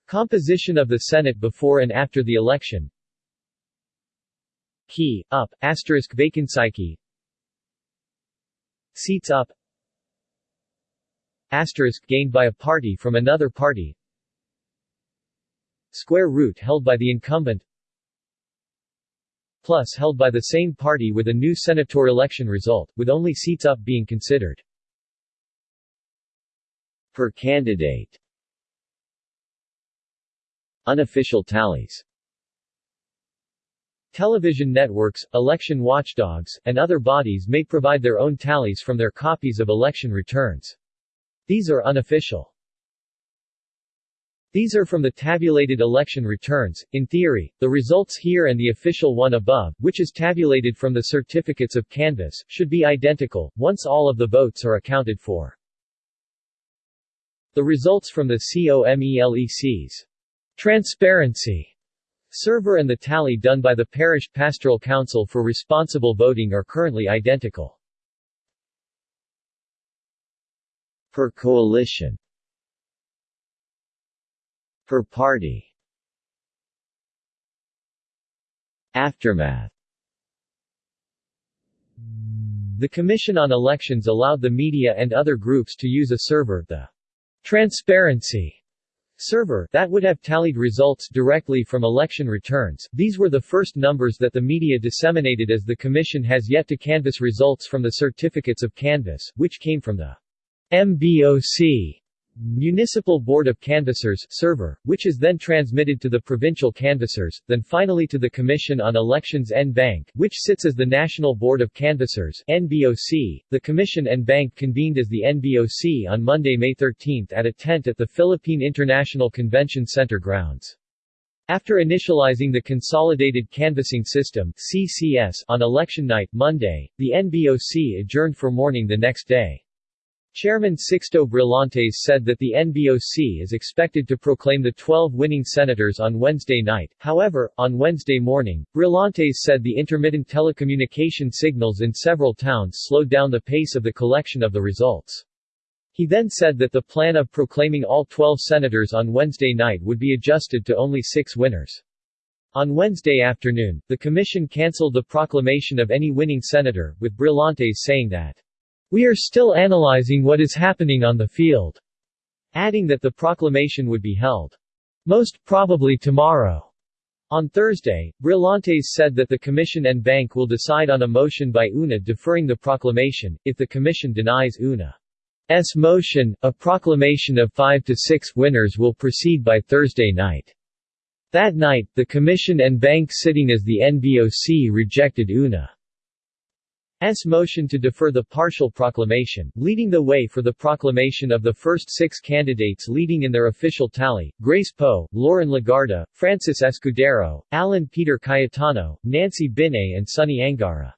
Composition of the Senate before and after the election Key, up, asterisk vacancy. Seats up. Asterisk gained by a party from another party. Square root held by the incumbent. Plus held by the same party with a new senator election result, with only seats up being considered. Per candidate. Unofficial tallies Television networks, election watchdogs, and other bodies may provide their own tallies from their copies of election returns. These are unofficial. These are from the tabulated election returns. In theory, the results here and the official one above, which is tabulated from the certificates of canvass, should be identical, once all of the votes are accounted for. The results from the COMELEC's transparency server and the tally done by the Parish Pastoral Council for responsible voting are currently identical. Per coalition. Per party. Aftermath. The Commission on Elections allowed the media and other groups to use a server, the Transparency server, that would have tallied results directly from election returns. These were the first numbers that the media disseminated as the Commission has yet to canvass results from the certificates of canvass, which came from the MBOC Municipal Board of Canvassers server, which is then transmitted to the provincial canvassers, then finally to the Commission on Elections en banc, which sits as the National Board of Canvassers NBOC. The Commission en banc convened as the NBOC on Monday, May 13 at a tent at the Philippine International Convention Center grounds. After initializing the Consolidated Canvassing System CCS on election night Monday, the NBOC adjourned for morning the next day. Chairman Sixto Brillantes said that the NBOC is expected to proclaim the 12 winning senators on Wednesday night. However, on Wednesday morning, Brillantes said the intermittent telecommunication signals in several towns slowed down the pace of the collection of the results. He then said that the plan of proclaiming all 12 senators on Wednesday night would be adjusted to only six winners. On Wednesday afternoon, the commission cancelled the proclamation of any winning senator, with Brillantes saying that we are still analyzing what is happening on the field, adding that the proclamation would be held most probably tomorrow. On Thursday, Brillantes said that the Commission en banc will decide on a motion by UNA deferring the proclamation. If the Commission denies UNA's motion, a proclamation of five to six winners will proceed by Thursday night. That night, the Commission en banc sitting as the NBOC rejected UNA. S. motion to defer the partial proclamation, leading the way for the proclamation of the first six candidates leading in their official tally, Grace Poe, Loren Legarda, Francis Escudero, Alan Peter Cayetano, Nancy Binay and Sonny Angara.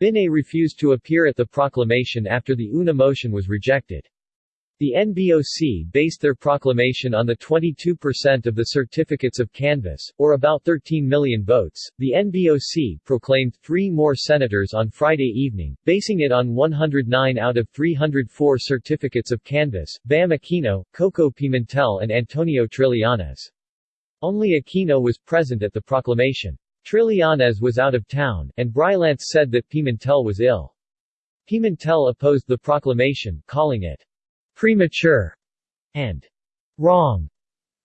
Binay refused to appear at the proclamation after the UNA motion was rejected. The NBOC based their proclamation on the 22% of the certificates of canvass, or about 13 million votes. The NBOC proclaimed three more senators on Friday evening, basing it on 109 out of 304 certificates of canvass, Bam Aquino, Coco Pimentel and Antonio Trillanes. Only Aquino was present at the proclamation. Trillanes was out of town, and Brillantes said that Pimentel was ill. Pimentel opposed the proclamation, calling it premature, and wrong.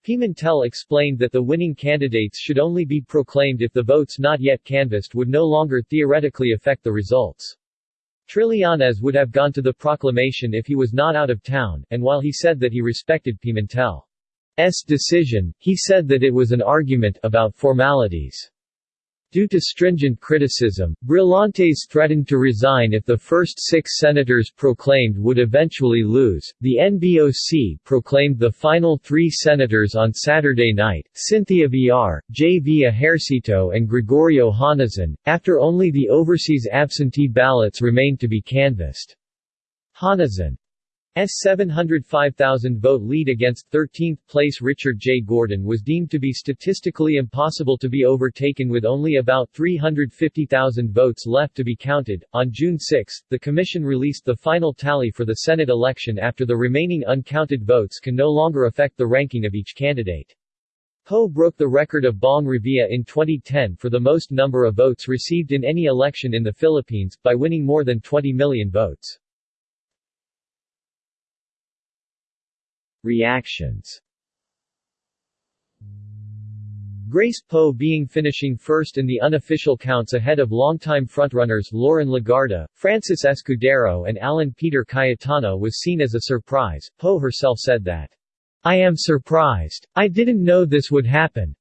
Pimentel explained that the winning candidates should only be proclaimed if the votes not yet canvassed would no longer theoretically affect the results. Trillanes would have gone to the proclamation if he was not out of town, and while he said that he respected Pimentel's decision, he said that it was an argument about formalities. Due to stringent criticism, Brillantes threatened to resign if the first six senators proclaimed would eventually lose. The NBOC proclaimed the final three senators on Saturday night Cynthia Villar, J. V. Ejercito, and Gregorio Honasan, after only the overseas absentee ballots remained to be canvassed. Honasan S 705,000 vote lead against 13th place Richard J. Gordon was deemed to be statistically impossible to be overtaken with only about 350,000 votes left to be counted. On June 6, the Commission released the final tally for the Senate election after the remaining uncounted votes can no longer affect the ranking of each candidate. Poe broke the record of Bong Revilla in 2010 for the most number of votes received in any election in the Philippines, by winning more than 20 million votes. Reactions Grace Poe being finishing first in the unofficial counts ahead of longtime frontrunners Loren Legarda, Francis Escudero and Alan Peter Cayetano was seen as a surprise. Poe herself said that, I am surprised. I didn't know this would happen.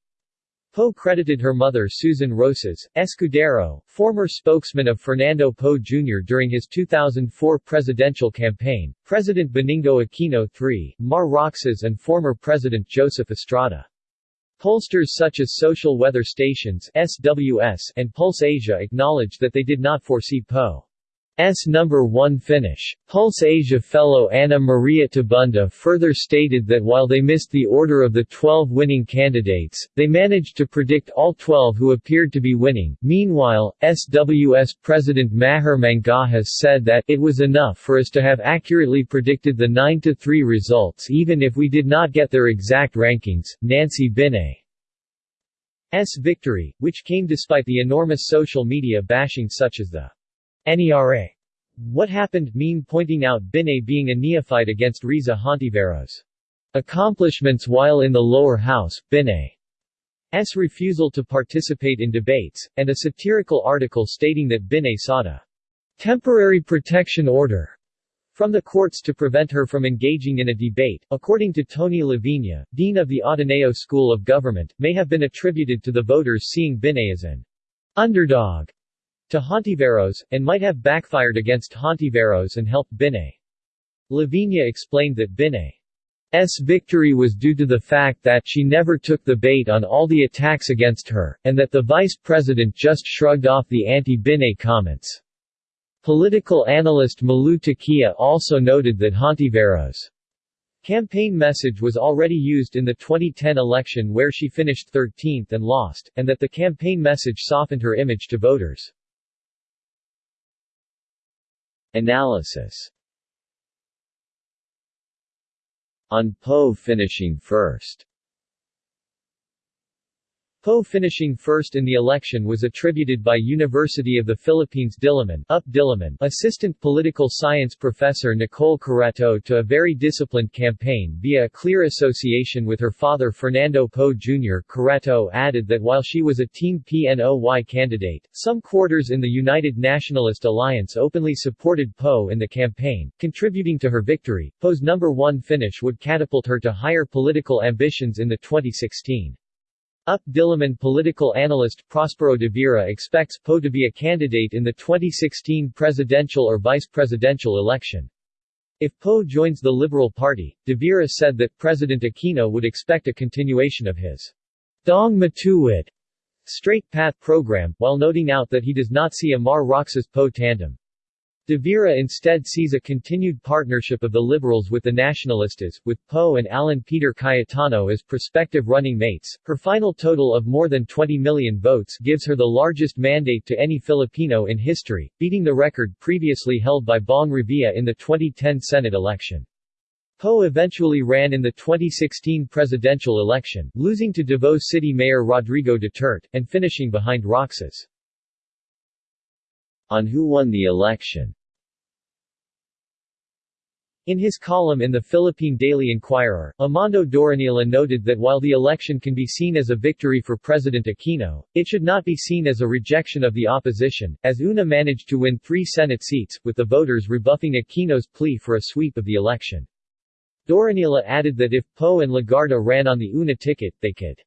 Poe credited her mother Susan Roces, Escudero, former spokesman of Fernando Poe Jr. during his 2004 presidential campaign, President Benigno Aquino III, Mar Roxas and former President Joseph Estrada. Pollsters such as Social Weather Stations SWS and Pulse Asia acknowledged that they did not foresee Poe's number one finish. Pulse Asia fellow Anna Maria Tabunda further stated that while they missed the order of the 12 winning candidates, they managed to predict all 12 who appeared to be winning. Meanwhile, SWS President Mahar Mangahas said that it was enough for us to have accurately predicted the nine to three results even if we did not get their exact rankings. Nancy Binay S victory, which came despite the enormous social media bashing such as the NERA What Happened mean pointing out Binay being a neophyte against Risa Hontiveros' accomplishments while in the lower house, Binay's refusal to participate in debates, and a satirical article stating that Binay sought a temporary protection order from the courts to prevent her from engaging in a debate, according to Tony La Viña, dean of the Ateneo School of Government, may have been attributed to the voters seeing Binay as an underdog to Hontiveros, and might have backfired against Hontiveros and helped Binay. La Viña explained that Binay's victory was due to the fact that she never took the bait on all the attacks against her, and that the vice president just shrugged off the anti-Binay comments. Political analyst Malou Tiquia also noted that Hontiveros' campaign message was already used in the 2010 election where she finished 13th and lost, and that the campaign message softened her image to voters. Analysis. On Poe finishing first Poe finishing first in the election was attributed by University of the Philippines Diliman, UP Diliman assistant political science professor Nicole Curato to a very disciplined campaign via a clear association with her father Fernando Poe Jr. Curato added that while she was a Team PNOY candidate, some quarters in the United Nationalist Alliance openly supported Poe in the campaign, contributing to her victory. Poe's number one finish would catapult her to higher political ambitions in the 2016 UP Diliman political analyst Prospero de Vera expects Poe to be a candidate in the 2016 presidential or vice-presidential election. If Poe joins the Liberal Party, de Vera said that President Aquino would expect a continuation of his Daang Matuwid straight path program, while noting out that he does not see a Mar Roxas Poe tandem. De Vera instead sees a continued partnership of the Liberals with the Nacionalistas, with Poe and Alan Peter Cayetano as prospective running mates. Her final total of more than 20 million votes gives her the largest mandate to any Filipino in history, beating the record previously held by Bong Revilla in the 2010 Senate election. Poe eventually ran in the 2016 presidential election, losing to Davao City Mayor Rodrigo Duterte, and finishing behind Roxas on who won the election. In his column in the Philippine Daily Inquirer, Amando Doronila noted that while the election can be seen as a victory for President Aquino, it should not be seen as a rejection of the opposition, as UNA managed to win three Senate seats, with the voters rebuffing Aquino's plea for a sweep of the election. Doronila added that if Poe and Legarda ran on the UNA ticket, they could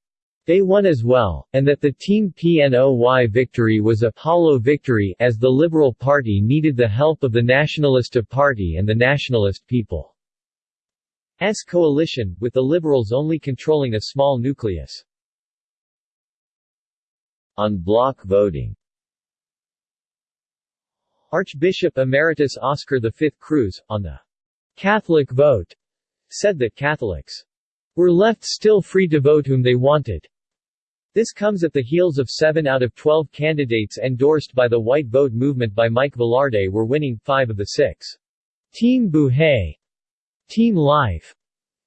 they won as well, and that the Team PNOY victory was a hollow victory as the Liberal Party needed the help of the Nacionalista Party and the nationalist people. S coalition, with the Liberals only controlling a small nucleus. On block voting Archbishop Emeritus Oscar V. Cruz, on the Catholic vote, said that Catholics were left still free to vote whom they wanted. This comes at the heels of 7 out of 12 candidates endorsed by the White Vote movement by Mike Velarde were winning 5 of the 6. Team Buhay Team Life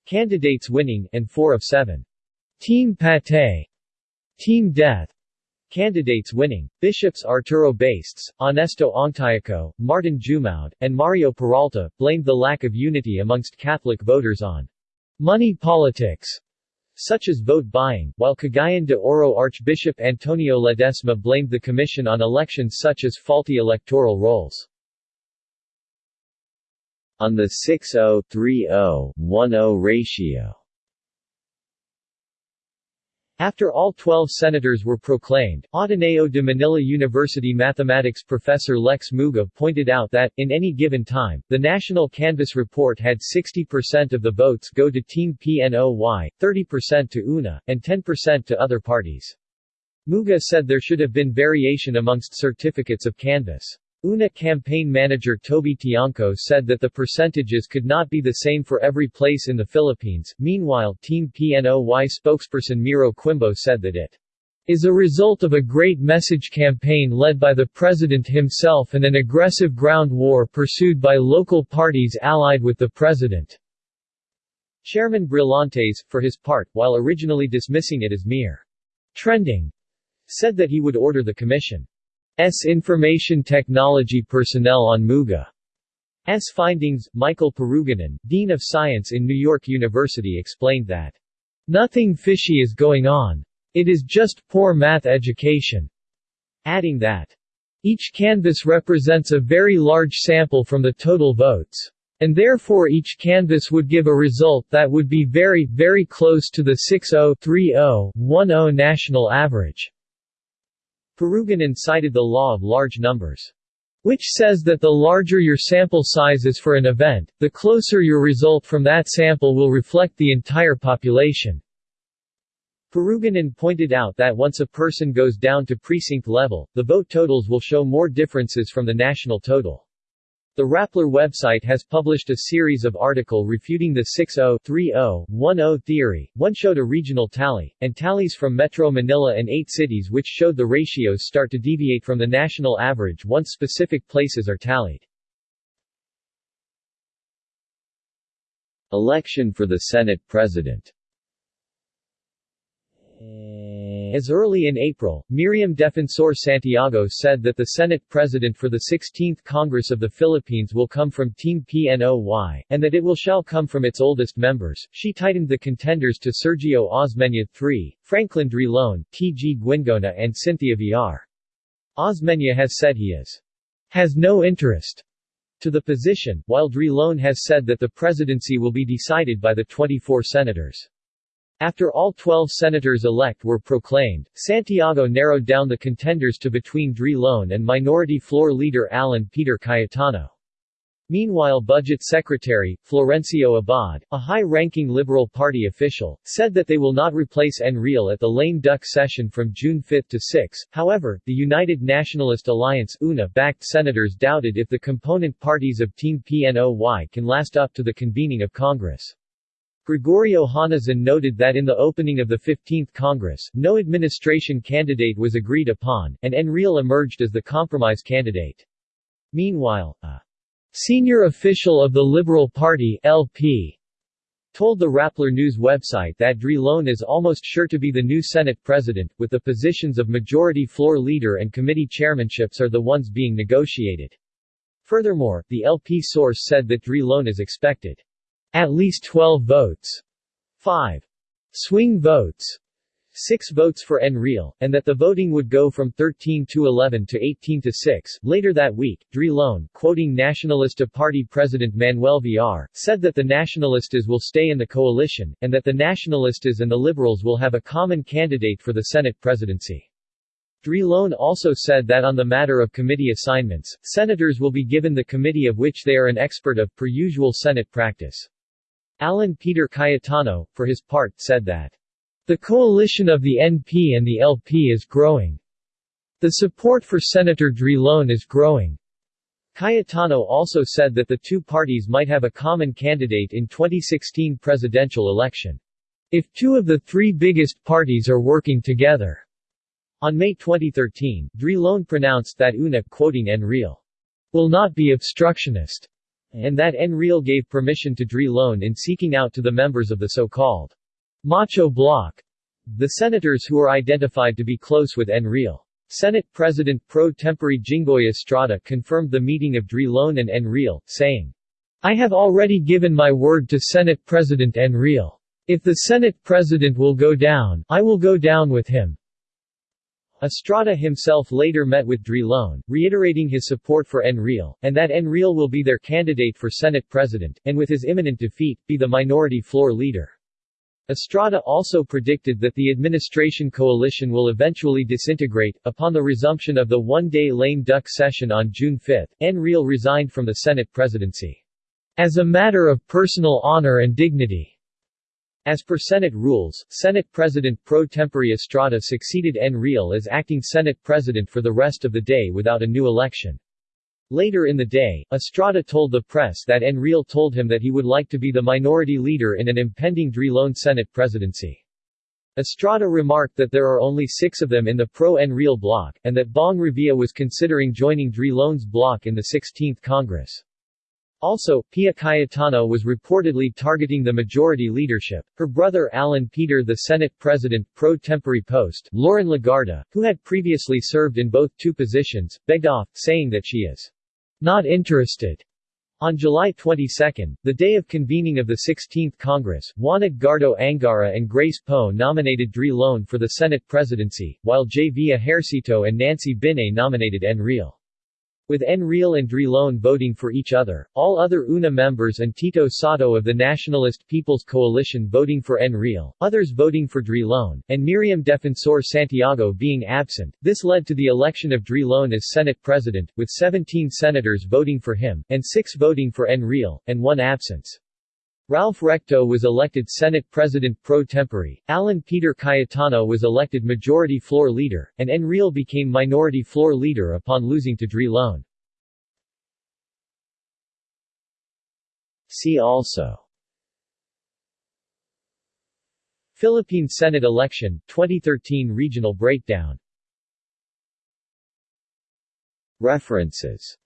candidates winning, and 4 of 7. Team Patay, Team Death candidates winning. Bishops Arturo Bastes, Honesto Ongtioco, Martin Jumoad, and Mario Peralta, blamed the lack of unity amongst Catholic voters on money politics, such as vote buying, while Cagayan de Oro Archbishop Antonio Ledesma blamed the commission on elections such as faulty electoral rolls. On the 6-0-3-0-1-0 ratio after all 12 senators were proclaimed, Ateneo de Manila University mathematics professor Lex Muga pointed out that, in any given time, the National Canvass report had 60% of the votes go to Team PNOY, 30% to UNA, and 10% to other parties. Muga said there should have been variation amongst certificates of canvass. UNA campaign manager Toby Tiangco said that the percentages could not be the same for every place in the Philippines. Meanwhile, Team PNOY spokesperson Miro Quimbo said that it is a result of a great message campaign led by the president himself and an aggressive ground war pursued by local parties allied with the president. Chairman Brillantes, for his part, while originally dismissing it as mere trending, said that he would order the commission S information technology personnel on Muga's findings. Michael Purugganan, Dean of Science in New York University explained that, Nothing fishy is going on. It is just poor math education. Adding that, Each canvass represents a very large sample from the total votes. And therefore each canvass would give a result that would be very, very close to the 6-0-3-0-1-0 national average. Purugganan cited the law of large numbers, which says that the larger your sample size is for an event, the closer your result from that sample will reflect the entire population. Purugganan pointed out that once a person goes down to precinct level, the vote totals will show more differences from the national total. The Rappler website has published a series of article refuting the 6-0-3-0-1-0 theory. One showed a regional tally, and tallies from Metro Manila and eight cities which showed the ratios start to deviate from the national average once specific places are tallied. Election for the Senate President eh, as early in April, Miriam Defensor Santiago said that the Senate President for the 16th Congress of the Philippines will come from Team PNOY, and that it will shall come from its oldest members. She tightened the contenders to Sergio Osmeña III, Franklin Drilon, T.G. Guingona and Cynthia Villar. Osmeña has said he is has no interest to the position, while Drilon has said that the presidency will be decided by the 24 senators. After all 12 senators-elect were proclaimed, Santiago narrowed down the contenders to between Drilon and Minority Floor Leader Alan Peter Cayetano. Meanwhile Budget Secretary, Florencio Abad, a high-ranking Liberal Party official, said that they will not replace Enrile at the lame duck session from June 5 to 6. However, the United Nationalist Alliance UNA-backed senators doubted if the component parties of Team PNOY can last up to the convening of Congress. Gregorio Honasan noted that in the opening of the 15th Congress, no administration candidate was agreed upon, and Enrile emerged as the compromise candidate. Meanwhile, a senior official of the Liberal Party LP told the Rappler News website that Drilon is almost sure to be the new Senate president, with the positions of majority floor leader and committee chairmanships are the ones being negotiated. Furthermore, the LP source said that Drilon is expected at least 12 votes, 5 swing votes, 6 votes for Enrile, and that the voting would go from 13 to 11 to 18 to 6. Later that week, Drilon, quoting Nacionalista Party President Manuel Villar, said that the Nacionalistas will stay in the coalition, and that the Nacionalistas and the Liberals will have a common candidate for the Senate presidency. Drilon also said that on the matter of committee assignments, senators will be given the committee of which they are an expert of per usual Senate practice. Alan Peter Cayetano, for his part, said that the coalition of the NP and the LP is growing. The support for Senator Drilon is growing. Cayetano also said that the two parties might have a common candidate in 2016 presidential election. If two of the three biggest parties are working together. On May 2013, Drilon pronounced that UNA, quoting Enrile, will not be obstructionist and that Enrile gave permission to Drilon in seeking out to the members of the so-called Macho Bloc, the senators who are identified to be close with Enrile. Senate President pro tempore Jinggoy Estrada confirmed the meeting of Drilon and Enrile, saying, I have already given my word to Senate President Enrile. If the Senate President will go down, I will go down with him. Estrada himself later met with Drilon, reiterating his support for Enrile, and that Enrile will be their candidate for Senate President, and with his imminent defeat, be the minority floor leader. Estrada also predicted that the administration coalition will eventually disintegrate. Upon the resumption of the one-day lame duck session on June 5, Enrile resigned from the Senate presidency. As a matter of personal honor and dignity, as per Senate rules, Senate President pro tempore Estrada succeeded Enrile as acting Senate President for the rest of the day without a new election. Later in the day, Estrada told the press that Enrile told him that he would like to be the minority leader in an impending Drilon Senate presidency. Estrada remarked that there are only six of them in the pro-Enrile bloc, and that Bong Revilla was considering joining Drilon's bloc in the 16th Congress. Also, Pia Cayetano was reportedly targeting the majority leadership. Her brother Alan Peter the Senate President pro tempore post, Loren Legarda, who had previously served in both two positions, begged off, saying that she is not interested. On July 22, the day of convening of the 16th Congress, Juan Edgardo Angara and Grace Poe nominated Drilon for the Senate presidency, while J. V. Ejercito and Nancy Binay nominated Enrile. With Enrile and Drilon voting for each other, all other UNA members and Tito Sotto of the Nationalist People's Coalition voting for Enrile, others voting for Drilon, and Miriam Defensor Santiago being absent, this led to the election of Drilon as Senate President, with 17 senators voting for him, and 6 voting for Enrile, and 1 absence. Ralph Recto was elected Senate President pro tempore, Alan Peter Cayetano was elected Majority Floor Leader, and Enrile became Minority Floor Leader upon losing to Drilon. See also Philippine Senate election, 2013 regional breakdown References